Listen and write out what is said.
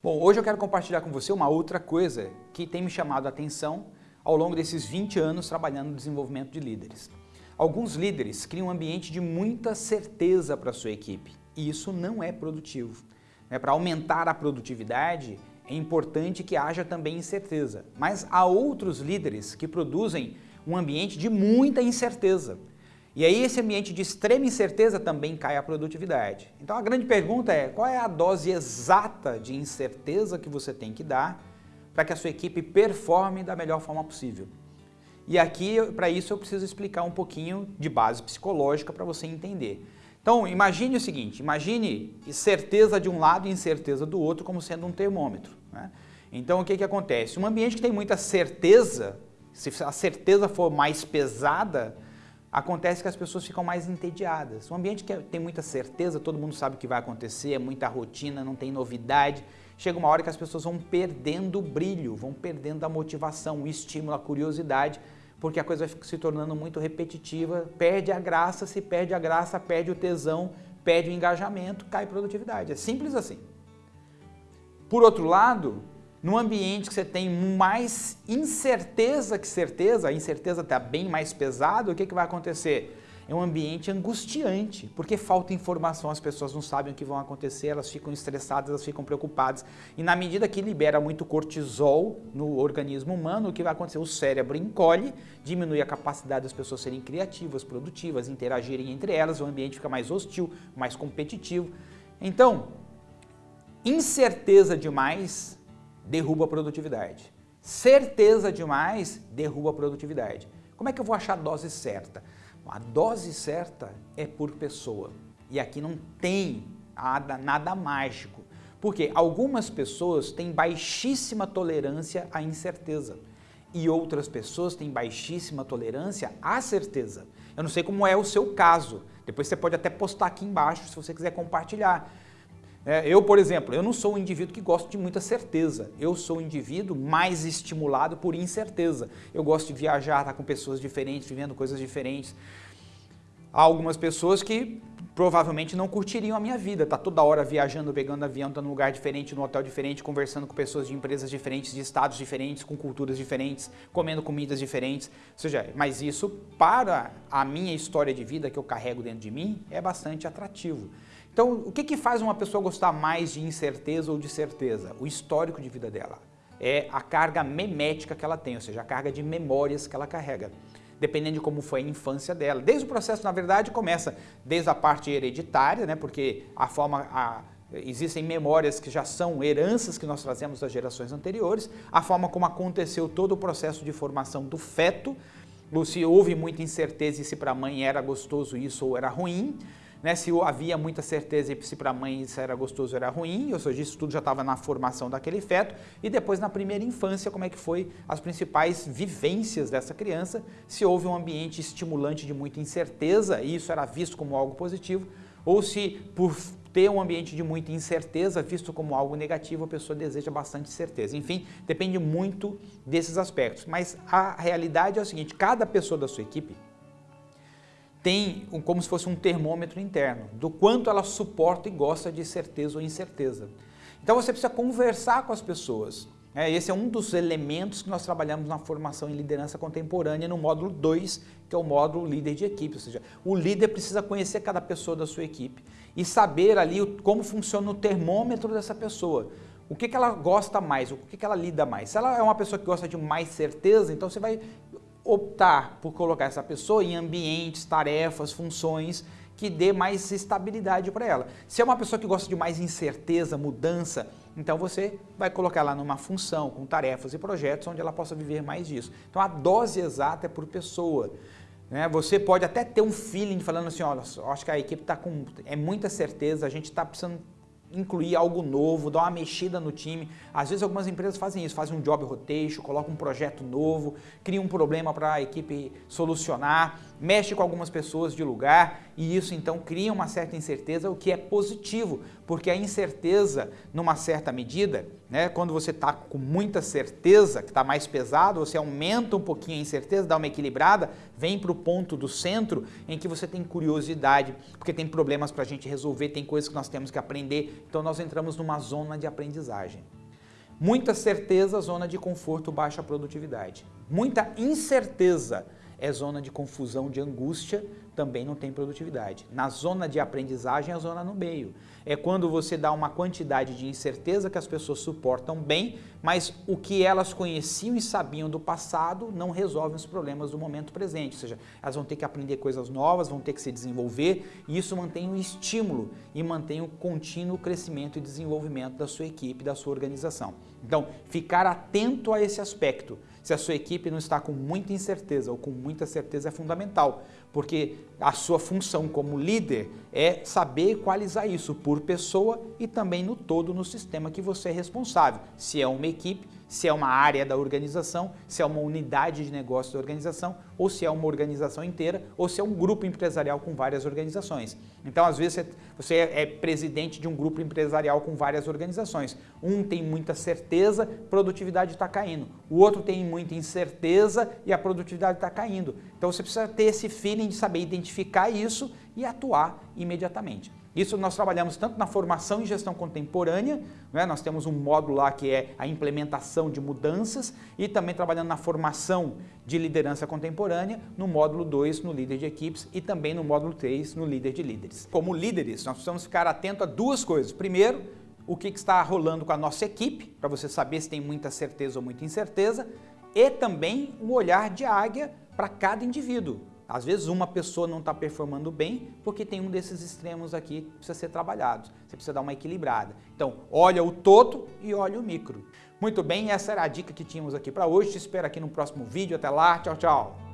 Bom, hoje eu quero compartilhar com você uma outra coisa que tem me chamado a atenção ao longo desses 20 anos trabalhando no desenvolvimento de líderes. Alguns líderes criam um ambiente de muita certeza para a sua equipe e isso não é produtivo. É, para aumentar a produtividade é importante que haja também incerteza, mas há outros líderes que produzem um ambiente de muita incerteza. E aí esse ambiente de extrema incerteza também cai a produtividade. Então a grande pergunta é, qual é a dose exata de incerteza que você tem que dar para que a sua equipe performe da melhor forma possível? E aqui, para isso, eu preciso explicar um pouquinho de base psicológica para você entender. Então, imagine o seguinte, imagine certeza de um lado e incerteza do outro como sendo um termômetro. Né? Então, o que, que acontece? Um ambiente que tem muita certeza, se a certeza for mais pesada, acontece que as pessoas ficam mais entediadas. Um ambiente que tem muita certeza, todo mundo sabe o que vai acontecer, é muita rotina, não tem novidade. Chega uma hora que as pessoas vão perdendo o brilho, vão perdendo a motivação, o estímulo, a curiosidade, porque a coisa vai se tornando muito repetitiva, perde a graça, se perde a graça, perde o tesão, perde o engajamento, cai produtividade. É simples assim. Por outro lado, num ambiente que você tem mais incerteza que certeza, a incerteza está bem mais pesada, o que, que vai acontecer? É um ambiente angustiante, porque falta informação, as pessoas não sabem o que vão acontecer, elas ficam estressadas, elas ficam preocupadas. E na medida que libera muito cortisol no organismo humano, o que vai acontecer? O cérebro encolhe, diminui a capacidade das pessoas serem criativas, produtivas, interagirem entre elas, o ambiente fica mais hostil, mais competitivo. Então, incerteza demais derruba a produtividade. Certeza demais derruba a produtividade. Como é que eu vou achar a dose certa? A dose certa é por pessoa. E aqui não tem nada, nada mágico. Porque algumas pessoas têm baixíssima tolerância à incerteza e outras pessoas têm baixíssima tolerância à certeza. Eu não sei como é o seu caso. Depois você pode até postar aqui embaixo se você quiser compartilhar. É, eu, por exemplo, eu não sou um indivíduo que gosta de muita certeza. Eu sou um indivíduo mais estimulado por incerteza. Eu gosto de viajar, estar com pessoas diferentes, vivendo coisas diferentes. Há algumas pessoas que provavelmente não curtiriam a minha vida, tá toda hora viajando, pegando avião, tá num lugar diferente, num hotel diferente, conversando com pessoas de empresas diferentes, de estados diferentes, com culturas diferentes, comendo comidas diferentes, ou seja, mas isso para a minha história de vida que eu carrego dentro de mim é bastante atrativo. Então, o que, que faz uma pessoa gostar mais de incerteza ou de certeza? O histórico de vida dela. É a carga memética que ela tem, ou seja, a carga de memórias que ela carrega dependendo de como foi a infância dela. Desde o processo, na verdade, começa desde a parte hereditária, né, porque a forma, a, existem memórias que já são heranças que nós trazemos das gerações anteriores, a forma como aconteceu todo o processo de formação do feto, se houve muita incerteza se para a mãe era gostoso isso ou era ruim, né, se havia muita certeza se para a mãe isso era gostoso ou era ruim, ou seja, isso tudo já estava na formação daquele feto, e depois na primeira infância, como é que foi as principais vivências dessa criança, se houve um ambiente estimulante de muita incerteza, e isso era visto como algo positivo, ou se por ter um ambiente de muita incerteza, visto como algo negativo, a pessoa deseja bastante certeza. Enfim, depende muito desses aspectos. Mas a realidade é o seguinte, cada pessoa da sua equipe tem como se fosse um termômetro interno, do quanto ela suporta e gosta de certeza ou incerteza. Então você precisa conversar com as pessoas. É, esse é um dos elementos que nós trabalhamos na formação em liderança contemporânea no módulo 2, que é o módulo líder de equipe, ou seja, o líder precisa conhecer cada pessoa da sua equipe e saber ali como funciona o termômetro dessa pessoa. O que, que ela gosta mais, o que, que ela lida mais. Se ela é uma pessoa que gosta de mais certeza, então você vai optar por colocar essa pessoa em ambientes, tarefas, funções que dê mais estabilidade para ela. Se é uma pessoa que gosta de mais incerteza, mudança, então você vai colocar ela numa função com tarefas e projetos onde ela possa viver mais disso. Então a dose exata é por pessoa. Né? Você pode até ter um feeling falando assim, olha, acho que a equipe está com é muita certeza, a gente está precisando incluir algo novo, dar uma mexida no time. Às vezes algumas empresas fazem isso, fazem um job rotation, colocam um projeto novo, criam um problema para a equipe solucionar, mexe com algumas pessoas de lugar e isso então cria uma certa incerteza, o que é positivo, porque a incerteza, numa certa medida, né, quando você está com muita certeza, que está mais pesado, você aumenta um pouquinho a incerteza, dá uma equilibrada, vem para o ponto do centro em que você tem curiosidade, porque tem problemas para a gente resolver, tem coisas que nós temos que aprender, então nós entramos numa zona de aprendizagem. Muita certeza, zona de conforto, baixa produtividade. Muita incerteza, é zona de confusão, de angústia, também não tem produtividade. Na zona de aprendizagem, é a zona no meio. É quando você dá uma quantidade de incerteza que as pessoas suportam bem, mas o que elas conheciam e sabiam do passado não resolve os problemas do momento presente. Ou seja, elas vão ter que aprender coisas novas, vão ter que se desenvolver e isso mantém o estímulo e mantém o contínuo crescimento e desenvolvimento da sua equipe, da sua organização. Então, ficar atento a esse aspecto. Se a sua equipe não está com muita incerteza ou com muita certeza é fundamental, porque a sua função como líder é saber equalizar isso por pessoa e também no todo no sistema que você é responsável. Se é uma equipe, se é uma área da organização, se é uma unidade de negócio da organização, ou se é uma organização inteira, ou se é um grupo empresarial com várias organizações. Então, às vezes, você é presidente de um grupo empresarial com várias organizações. Um tem muita certeza, produtividade está caindo. O outro tem muita incerteza e a produtividade está caindo. Então, você precisa ter esse feeling de saber identificar isso e atuar imediatamente. Isso nós trabalhamos tanto na formação em gestão contemporânea, né? nós temos um módulo lá que é a implementação de mudanças e também trabalhando na formação de liderança contemporânea, no módulo 2 no líder de equipes e também no módulo 3 no líder de líderes. Como líderes, nós precisamos ficar atento a duas coisas. Primeiro, o que está rolando com a nossa equipe, para você saber se tem muita certeza ou muita incerteza, e também um olhar de águia para cada indivíduo. Às vezes uma pessoa não está performando bem porque tem um desses extremos aqui que precisa ser trabalhado. Você precisa dar uma equilibrada. Então, olha o todo e olha o micro. Muito bem, essa era a dica que tínhamos aqui para hoje. Te espero aqui no próximo vídeo. Até lá, tchau, tchau.